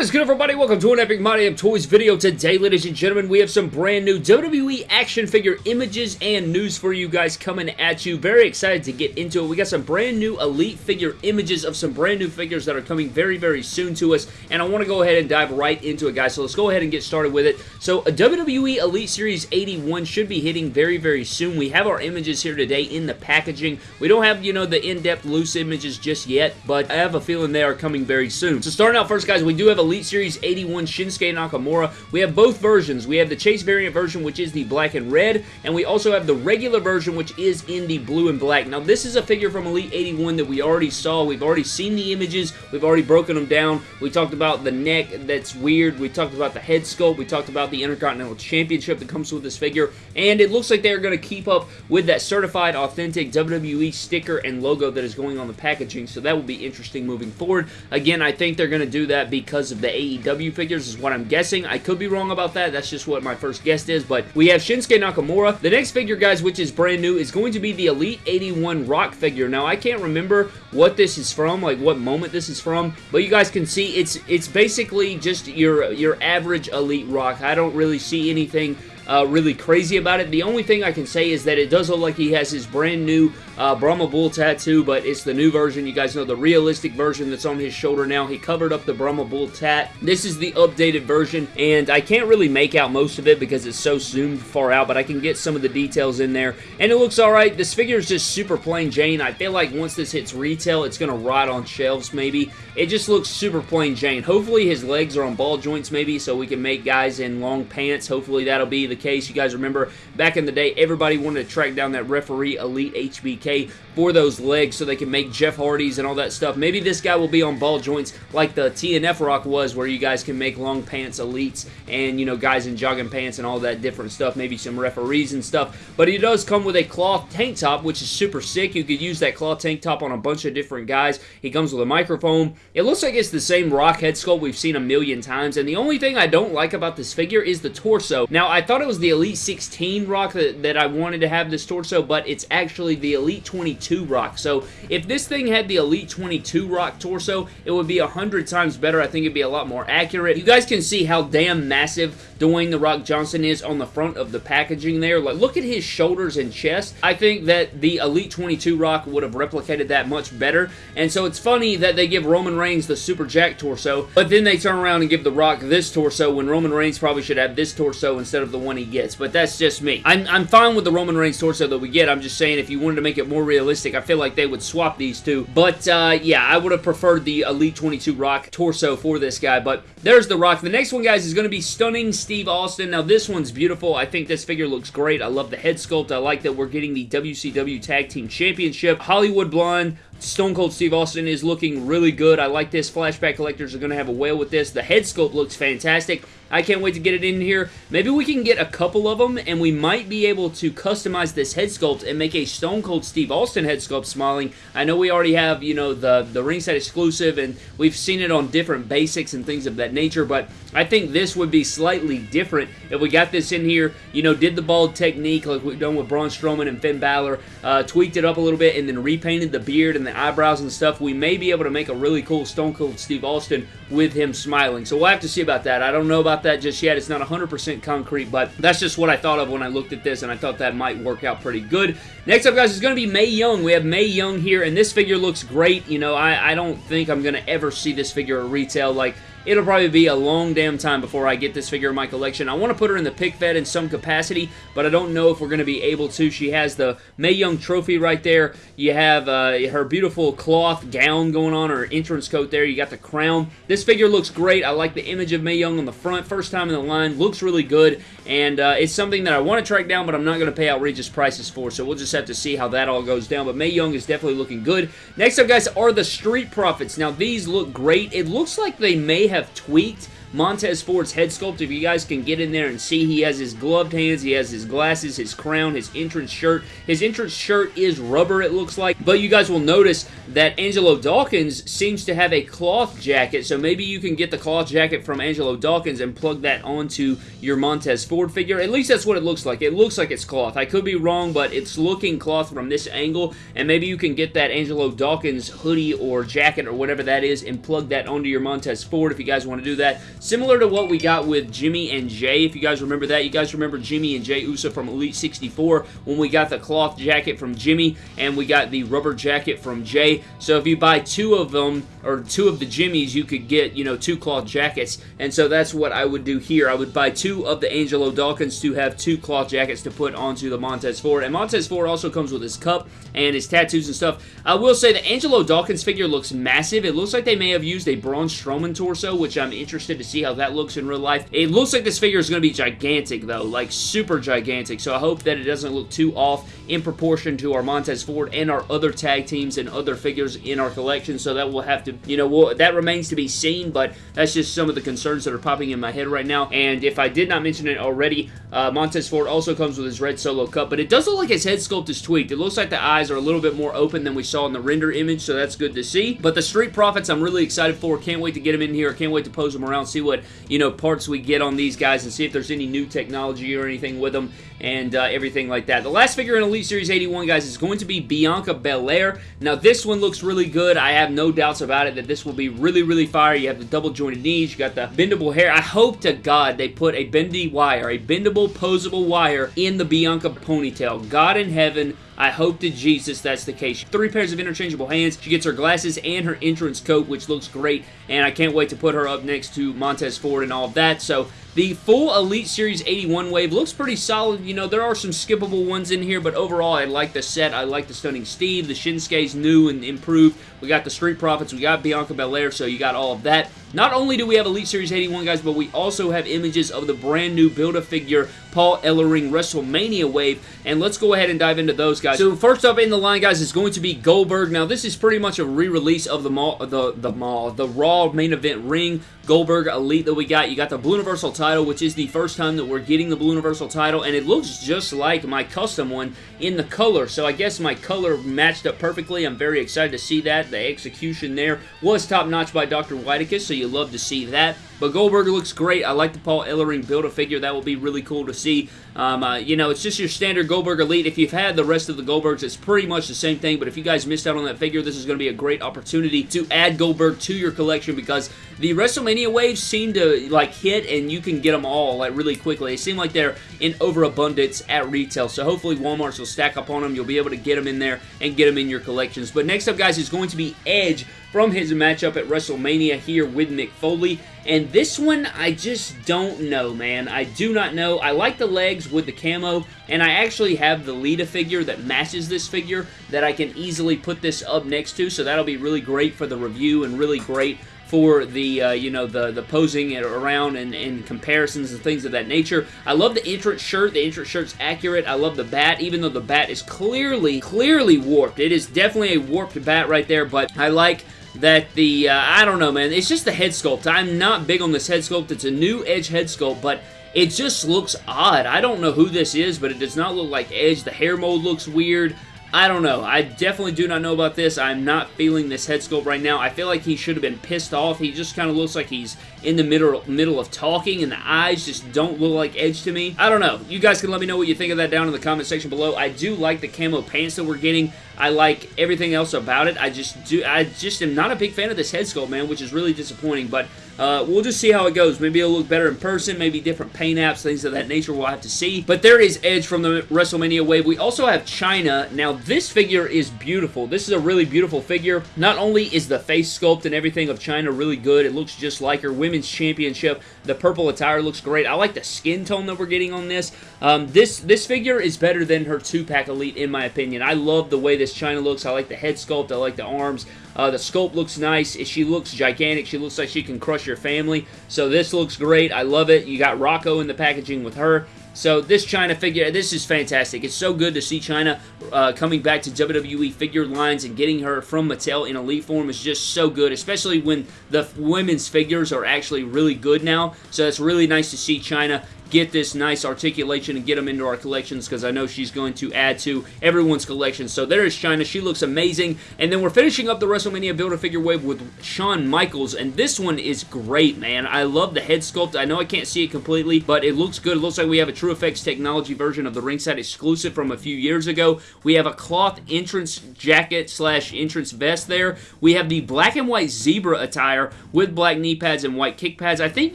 What is good everybody? Welcome to an Epic My Damn Toys video. Today, ladies and gentlemen, we have some brand new WWE action figure images and news for you guys coming at you. Very excited to get into it. We got some brand new Elite figure images of some brand new figures that are coming very, very soon to us, and I want to go ahead and dive right into it, guys. So let's go ahead and get started with it. So a WWE Elite Series 81 should be hitting very, very soon. We have our images here today in the packaging. We don't have, you know, the in-depth loose images just yet, but I have a feeling they are coming very soon. So starting out first, guys, we do have Elite Series 81 Shinsuke Nakamura. We have both versions. We have the Chase variant version, which is the black and red, and we also have the regular version, which is in the blue and black. Now, this is a figure from Elite 81 that we already saw. We've already seen the images. We've already broken them down. We talked about the neck that's weird. We talked about the head sculpt. We talked about the Intercontinental Championship that comes with this figure, and it looks like they're going to keep up with that certified, authentic WWE sticker and logo that is going on the packaging, so that will be interesting moving forward. Again, I think they're going to do that because of the AEW figures is what I'm guessing. I could be wrong about that. That's just what my first guess is, but we have Shinsuke Nakamura. The next figure, guys, which is brand new, is going to be the Elite 81 Rock figure. Now, I can't remember what this is from, like what moment this is from, but you guys can see it's it's basically just your your average Elite Rock. I don't really see anything uh, really crazy about it. The only thing I can say is that it does look like he has his brand new uh, Brahma Bull tattoo, but it's the new version. You guys know the realistic version that's on his shoulder now. He covered up the Brahma Bull tat. This is the updated version, and I can't really make out most of it because it's so zoomed far out, but I can get some of the details in there, and it looks alright. This figure is just super plain Jane. I feel like once this hits retail, it's going to rot on shelves maybe. It just looks super plain Jane. Hopefully his legs are on ball joints maybe so we can make guys in long pants. Hopefully that'll be the case. You guys remember back in the day, everybody wanted to track down that referee Elite HBK for those legs so they can make Jeff Hardy's and all that stuff. Maybe this guy will be on ball joints like the TNF Rock was where you guys can make long pants elites and, you know, guys in jogging pants and all that different stuff. Maybe some referees and stuff. But he does come with a cloth tank top, which is super sick. You could use that cloth tank top on a bunch of different guys. He comes with a microphone. It looks like it's the same Rock head sculpt we've seen a million times. And the only thing I don't like about this figure is the torso. Now, I thought it was the Elite 16 Rock that, that I wanted to have this torso, but it's actually the Elite 22 Rock. So if this thing had the Elite 22 Rock torso, it would be a hundred times better. I think it'd be a lot more accurate. You guys can see how damn massive Dwayne The Rock Johnson is on the front of the packaging there. Like, look at his shoulders and chest. I think that the Elite 22 Rock would have replicated that much better. And so it's funny that they give Roman Reigns the Super Jack torso, but then they turn around and give The Rock this torso when Roman Reigns probably should have this torso instead of the one he gets. But that's just me. I'm, I'm fine with the Roman Reigns torso that we get. I'm just saying if you wanted to make it more realistic, I feel like they would swap these two. But uh, yeah, I would have preferred the Elite 22 Rock torso for this guy. But there's The Rock. The next one, guys, is going to be Stunning Steve Austin. Now, this one's beautiful. I think this figure looks great. I love the head sculpt. I like that we're getting the WCW Tag Team Championship. Hollywood Blonde Stone Cold Steve Austin is looking really good. I like this. Flashback collectors are going to have a whale with this. The head sculpt looks fantastic. I can't wait to get it in here. Maybe we can get a couple of them, and we might be able to customize this head sculpt and make a Stone Cold Steve Austin head sculpt smiling. I know we already have, you know, the, the ringside exclusive, and we've seen it on different basics and things of that nature, but I think this would be slightly different if we got this in here, you know, did the bald technique like we've done with Braun Strowman and Finn Balor, uh, tweaked it up a little bit, and then repainted the beard and the eyebrows and stuff. We may be able to make a really cool Stone Cold Steve Austin with him smiling. So we'll have to see about that. I don't know about that just yet. It's not 100% concrete, but that's just what I thought of when I looked at this, and I thought that might work out pretty good. Next up, guys, is going to be Mae Young. We have Mae Young here, and this figure looks great. You know, I, I don't think I'm going to ever see this figure at retail. Like, it'll probably be a long damn time before I get this figure in my collection. I want to put her in the pick fed in some capacity, but I don't know if we're going to be able to. She has the Mae Young trophy right there. You have uh, her beautiful cloth gown going on, her entrance coat there. You got the crown. This figure looks great. I like the image of Mae Young on the front. First time in the line. Looks really good, and uh, it's something that I want to track down, but I'm not going to pay outrageous prices for, so we'll just have to see how that all goes down, but Mae Young is definitely looking good. Next up, guys, are the Street Profits. Now, these look great. It looks like they may have tweaked Montez Ford's head sculpt. If you guys can get in there and see, he has his gloved hands, he has his glasses, his crown, his entrance shirt. His entrance shirt is rubber, it looks like, but you guys will notice that Angelo Dawkins seems to have a cloth jacket, so maybe you can get the cloth jacket from Angelo Dawkins and plug that onto your Montez Ford figure. At least that's what it looks like. It looks like it's cloth. I could be wrong, but it's looking cloth from this angle, and maybe you can get that Angelo Dawkins hoodie or jacket or whatever that is and plug that onto your Montez Ford if you guys want to do that. Similar to what we got with Jimmy and Jay, if you guys remember that. You guys remember Jimmy and Jay Uso from Elite 64 when we got the cloth jacket from Jimmy and we got the rubber jacket from Jay. So if you buy two of them, or two of the Jimmys, you could get, you know, two cloth jackets. And so that's what I would do here. I would buy two of the Angelo Dawkins to have two cloth jackets to put onto the Montez Ford. And Montez Ford also comes with his cup and his tattoos and stuff. I will say the Angelo Dawkins figure looks massive. It looks like they may have used a Braun Strowman torso, which I'm interested to see how that looks in real life. It looks like this figure is going to be gigantic, though, like super gigantic. So I hope that it doesn't look too off in proportion to our Montez Ford and our other tag teams and other figures in our collection. So that will have to, you know, we'll, that remains to be seen, but that's just some of the concerns that are popping in my head right now. And if I did not mention it already, uh, Montez Ford also comes with his red solo cup, but it does look like his head sculpt is tweaked. It looks like the eyes are a little bit more open than we saw in the render image, so that's good to see. But the Street Profits, I'm really excited for. Can't wait to get them in here. Can't wait to pose them around, see what, you know, parts we get on these guys, and see if there's any new technology or anything with them, and uh, everything like that. The last figure in Elite Series 81, guys, is going to be Bianca Belair. Now, this one looks really good. I have no doubts about it that this will be really, really fire. You have the double jointed knees. You got the bendable hair. I hope to God they put a bendy wire, a bendable, posable wire in the Bianca ponytail. God in heaven, I hope to Jesus that's the case. Three pairs of interchangeable hands. She gets her glasses and her entrance coat, which looks great, and I can't wait to put her up next to Montez Ford and all of that. So the full Elite Series 81 wave looks pretty solid. You know, there are some skippable ones in here, but overall, I like the set. I like the Stunning Steve. The Shinsuke's new and improved. We got the Street Profits. We got Bianca Belair, so you got all of that. Not only do we have Elite Series 81, guys, but we also have images of the brand new Build-A-Figure Paul Ellering WrestleMania wave, and let's go ahead and dive into those, guys. So first up in the line, guys, is going to be Goldberg. Now, this is pretty much a re-release of the mall, the, the mall, the Raw main event ring Goldberg Elite that we got. You got the Blue Universal title, which is the first time that we're getting the Blue Universal title, and it looks just like my custom one in the color, so I guess my color matched up perfectly. I'm very excited to see that. The execution there was top-notch by Dr. Whiteicus, so you love to see that. But Goldberg looks great. I like the Paul Ellering Build-A-Figure. That will be really cool to see. Um, uh, you know, it's just your standard Goldberg Elite. If you've had the rest of the Goldbergs, it's pretty much the same thing. But if you guys missed out on that figure, this is going to be a great opportunity to add Goldberg to your collection because the WrestleMania waves seem to, like, hit and you can get them all, like, really quickly. They seem like they're in overabundance at retail. So hopefully Walmart's will stack up on them. You'll be able to get them in there and get them in your collections. But next up, guys, is going to be Edge from his matchup at WrestleMania here with Mick Foley. And this one, I just don't know, man. I do not know. I like the legs with the camo, and I actually have the Lita figure that matches this figure that I can easily put this up next to, so that'll be really great for the review and really great for the uh, you know the the posing around and, and comparisons and things of that nature. I love the entrance shirt. The entrance shirt's accurate. I love the bat, even though the bat is clearly clearly warped. It is definitely a warped bat right there, but I like that the, uh, I don't know, man, it's just the head sculpt. I'm not big on this head sculpt. It's a new Edge head sculpt, but it just looks odd. I don't know who this is, but it does not look like Edge. The hair mold looks weird. I don't know. I definitely do not know about this. I'm not feeling this head sculpt right now. I feel like he should have been pissed off. He just kind of looks like he's in the middle middle of talking, and the eyes just don't look like Edge to me. I don't know. You guys can let me know what you think of that down in the comment section below. I do like the camo pants that we're getting. I like everything else about it. I just do. I just am not a big fan of this head sculpt, man, which is really disappointing. But uh, we'll just see how it goes. Maybe it'll look better in person. Maybe different paint apps, things of that nature. We'll have to see. But there is Edge from the WrestleMania wave. We also have Chyna. Now, this figure is beautiful. This is a really beautiful figure. Not only is the face sculpt and everything of Chyna really good, it looks just like her Women's Championship. The purple attire looks great. I like the skin tone that we're getting on this. Um, this this figure is better than her two-pack Elite, in my opinion. I love the way this Chyna looks. I like the head sculpt. I like the arms. Uh, the sculpt looks nice. She looks gigantic. She looks like she can crush your family. So this looks great. I love it. You got Rocco in the packaging with her. So this Chyna figure, this is fantastic. It's so good to see Chyna uh, coming back to WWE figure lines and getting her from Mattel in elite form is just so good, especially when the women's figures are actually really good now. So it's really nice to see Chyna get this nice articulation and get them into our collections because I know she's going to add to everyone's collection. So there is Chyna. She looks amazing. And then we're finishing up the WrestleMania Build-A-Figure wave with Shawn Michaels. And this one is great, man. I love the head sculpt. I know I can't see it completely, but it looks good. It looks like we have a TrueFX technology version of the ringside exclusive from a few years ago. We have a cloth entrance jacket slash entrance vest there. We have the black and white zebra attire with black knee pads and white kick pads. I think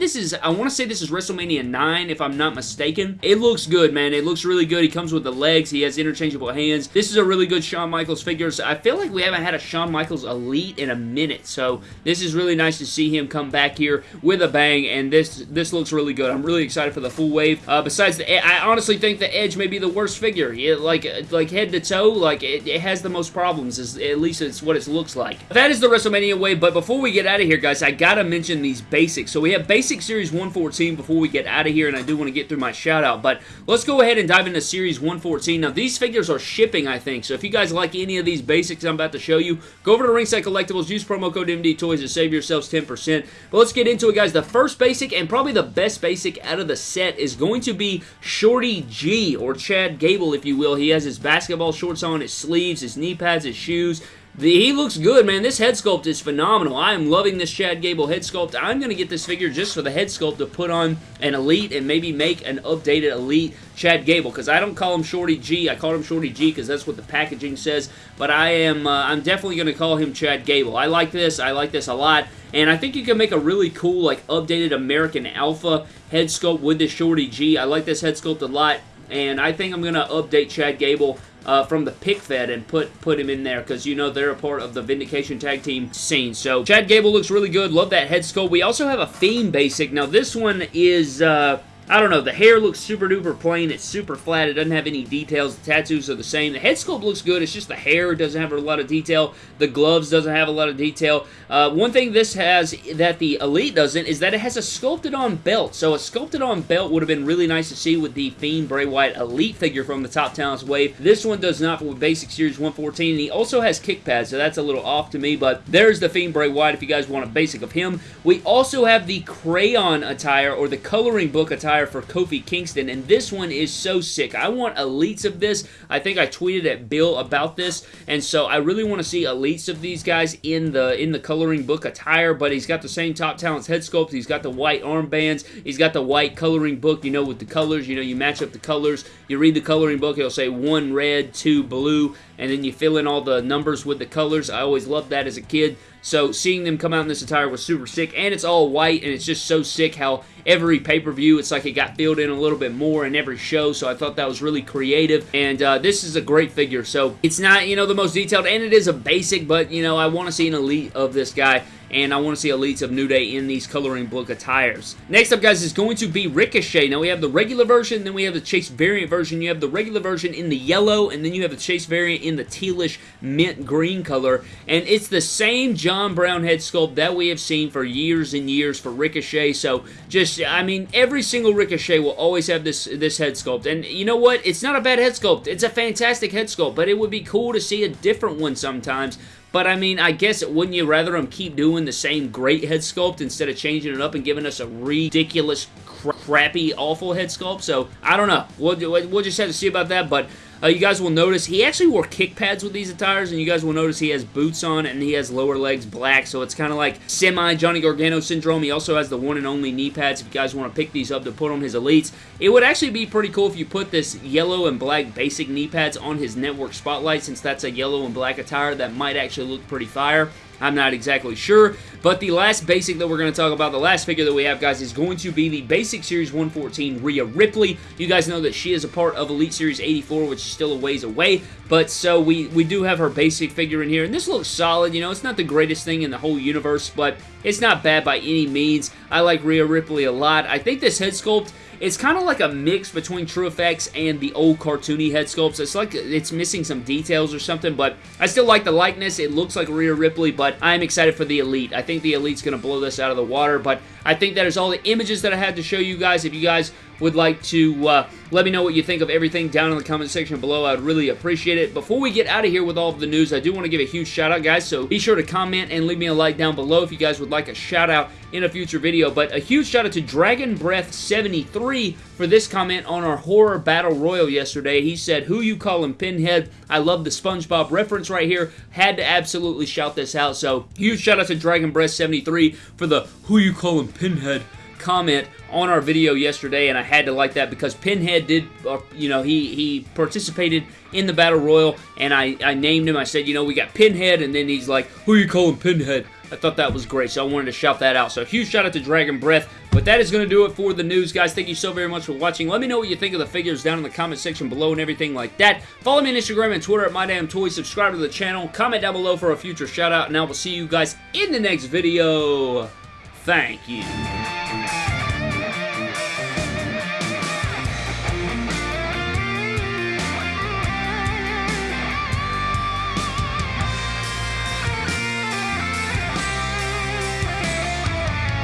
this is, I want to say this is WrestleMania 9 if I'm not mistaken. It looks good, man. It looks really good. He comes with the legs. He has interchangeable hands. This is a really good Shawn Michaels figure. So I feel like we haven't had a Shawn Michaels Elite in a minute. So this is really nice to see him come back here with a bang. And this this looks really good. I'm really excited for the full wave. Uh, besides, the, I honestly think the Edge may be the worst figure. It, like like head to toe, like it, it has the most problems. Is at least it's what it looks like. That is the WrestleMania way. But before we get out of here, guys, I gotta mention these basics. So we have Basic Series 114 before we get out of here, and I do want to get through my shout out. But let's go ahead and dive into Series 114. Now, these figures are shipping, I think. So if you guys like any of these basics I'm about to show you, go over to Ringside Collectibles, use promo code MD Toys to save yourselves 10%. But let's get into it, guys. The first basic and probably the best basic out of the set is going to be Shorty G, or Chad Gable, if you will. He has his basketball shorts on, his sleeves, his knee pads, his shoes, the, he looks good, man. This head sculpt is phenomenal. I am loving this Chad Gable head sculpt. I'm going to get this figure just for the head sculpt to put on an Elite and maybe make an updated Elite Chad Gable because I don't call him Shorty G. I call him Shorty G because that's what the packaging says. But I am uh, I'm definitely going to call him Chad Gable. I like this. I like this a lot. And I think you can make a really cool, like, updated American Alpha head sculpt with this Shorty G. I like this head sculpt a lot. And I think I'm going to update Chad Gable uh, from the pick fed and put put him in there because you know they're a part of the Vindication tag team scene. So Chad Gable looks really good. Love that head sculpt. We also have a Fiend basic. Now this one is. Uh, I don't know, the hair looks super duper plain, it's super flat, it doesn't have any details, the tattoos are the same, the head sculpt looks good, it's just the hair doesn't have a lot of detail, the gloves doesn't have a lot of detail. Uh, one thing this has that the Elite doesn't is that it has a sculpted on belt, so a sculpted on belt would have been really nice to see with the Fiend Bray Wyatt Elite figure from the Top Talents Wave. This one does not with Basic Series 114, and he also has kick pads, so that's a little off to me, but there's the Fiend Bray Wyatt if you guys want a basic of him. We also have the crayon attire, or the coloring book attire for Kofi Kingston, and this one is so sick. I want elites of this. I think I tweeted at Bill about this, and so I really want to see elites of these guys in the in the coloring book attire, but he's got the same Top Talents head sculpt. He's got the white armbands. He's got the white coloring book, you know, with the colors. You know, you match up the colors. You read the coloring book, it'll say one red, two blue, and then you fill in all the numbers with the colors. I always loved that as a kid. So seeing them come out in this attire was super sick, and it's all white, and it's just so sick how every pay-per-view, it's like it got filled in a little bit more in every show, so I thought that was really creative, and uh, this is a great figure, so it's not, you know, the most detailed, and it is a basic, but, you know, I want to see an elite of this guy, and I want to see elites of New Day in these coloring book attires. Next up, guys, is going to be Ricochet. Now, we have the regular version, then we have the Chase variant version. You have the regular version in the yellow, and then you have the Chase variant in the tealish mint green color, and it's the same John Brown head sculpt that we have seen for years and years for Ricochet, so just, I mean, every single Ricochet will always have this, this head sculpt, and you know what? It's not a bad head sculpt. It's a fantastic head sculpt, but it would be cool to see a different one sometimes but I mean, I guess wouldn't you rather them keep doing the same great head sculpt instead of changing it up and giving us a ridiculous, crappy, awful head sculpt? So I don't know. We'll, we'll just have to see about that. But uh, you guys will notice he actually wore kick pads with these attires, and you guys will notice he has boots on and he has lower legs black, so it's kind of like semi Johnny Gargano syndrome. He also has the one and only knee pads if you guys want to pick these up to put on his elites. It would actually be pretty cool if you put this yellow and black basic knee pads on his network spotlight, since that's a yellow and black attire that might actually look pretty fire. I'm not exactly sure, but the last basic that we're going to talk about, the last figure that we have, guys, is going to be the Basic Series 114 Rhea Ripley. You guys know that she is a part of Elite Series 84, which is still a ways away, but so we, we do have her basic figure in here, and this looks solid. You know, it's not the greatest thing in the whole universe, but it's not bad by any means. I like Rhea Ripley a lot. I think this head sculpt it's kind of like a mix between TrueFX and the old cartoony head sculpts. It's like it's missing some details or something, but I still like the likeness. It looks like Rhea Ripley, but I'm excited for the Elite. I think the Elite's going to blow this out of the water, but I think that is all the images that I had to show you guys. If you guys would like to uh, let me know what you think of everything down in the comment section below. I'd really appreciate it. Before we get out of here with all of the news, I do want to give a huge shout out, guys, so be sure to comment and leave me a like down below if you guys would like a shout out in a future video. But a huge shout out to Dragon Breath 73 for this comment on our horror battle royal yesterday. He said, who you call him Pinhead? I love the SpongeBob reference right here. Had to absolutely shout this out. So huge shout out to Dragon Breath 73 for the who you call him Pinhead comment on our video yesterday, and I had to like that because Pinhead did, uh, you know, he, he participated in the Battle Royal, and I, I named him. I said, you know, we got Pinhead, and then he's like, who you calling Pinhead? I thought that was great, so I wanted to shout that out. So huge shout out to Dragon Breath. But that is going to do it for the news, guys. Thank you so very much for watching. Let me know what you think of the figures down in the comment section below and everything like that. Follow me on Instagram and Twitter at MyDamnToys. Subscribe to the channel. Comment down below for a future shout out, and I will see you guys in the next video. Thank you.